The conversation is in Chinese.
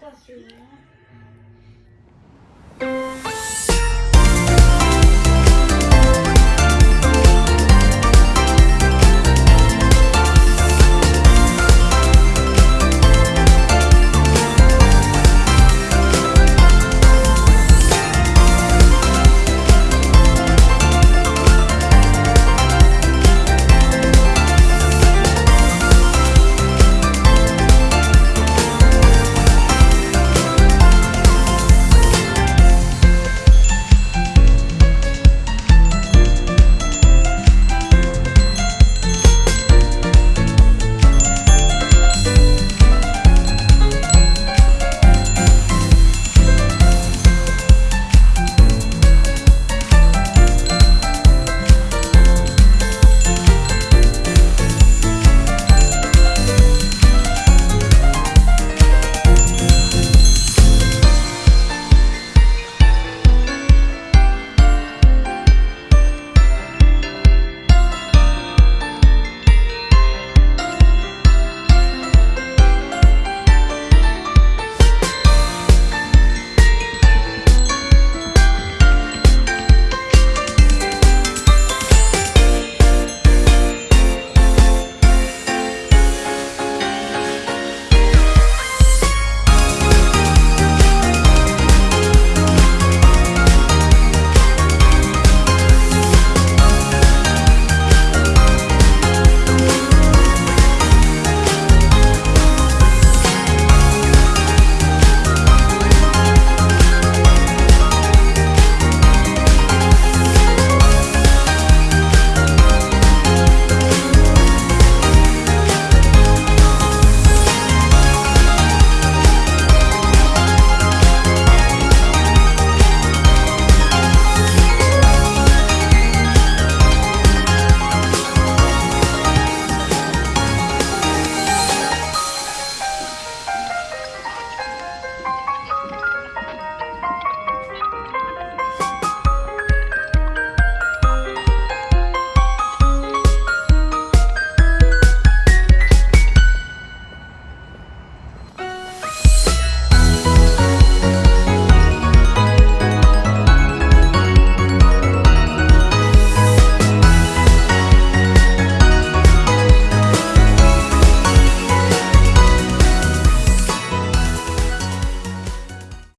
小学